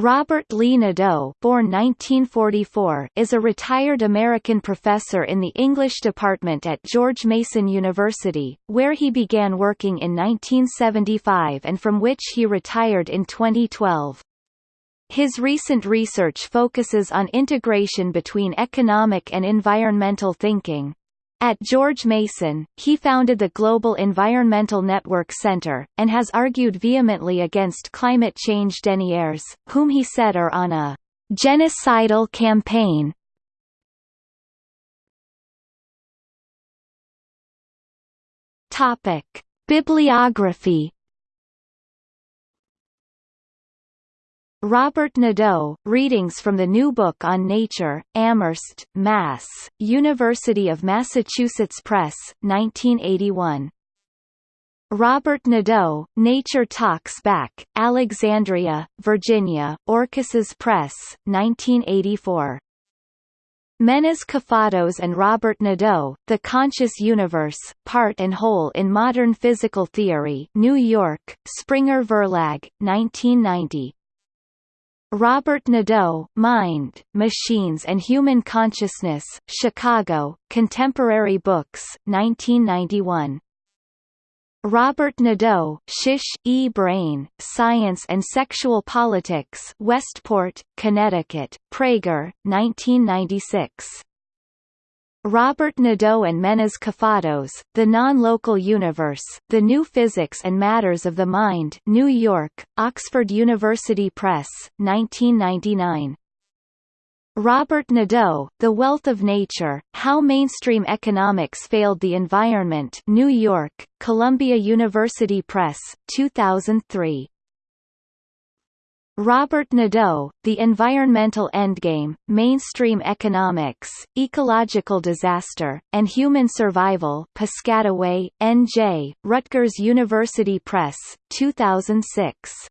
Robert Lee Nadeau born 1944, is a retired American professor in the English department at George Mason University, where he began working in 1975 and from which he retired in 2012. His recent research focuses on integration between economic and environmental thinking. At George Mason, he founded the Global Environmental Network Center, and has argued vehemently against climate change deniers, whom he said are on a genocidal campaign. Bibliography Robert Nadeau, Readings from the New Book on Nature, Amherst, Mass., University of Massachusetts Press, 1981. Robert Nadeau, Nature Talks Back, Alexandria, Virginia, Orchises Press, 1984. Menes Kafatos and Robert Nadeau, The Conscious Universe, Part and Whole in Modern Physical Theory New York, Springer Verlag, 1990. Robert Nadeau, Mind, Machines and Human Consciousness, Chicago, Contemporary Books, 1991. Robert Nadeau, Shish, E. Brain, Science and Sexual Politics Westport, Connecticut, Praeger, 1996. Robert Nadeau and Menes Kafatos, The Non-Local Universe, The New Physics and Matters of the Mind New York, Oxford University Press, 1999. Robert Nadeau, The Wealth of Nature, How Mainstream Economics Failed the Environment New York, Columbia University Press, 2003. Robert Nadeau, The Environmental Endgame, Mainstream Economics, Ecological Disaster, and Human Survival Piscataway, N.J., Rutgers University Press, 2006.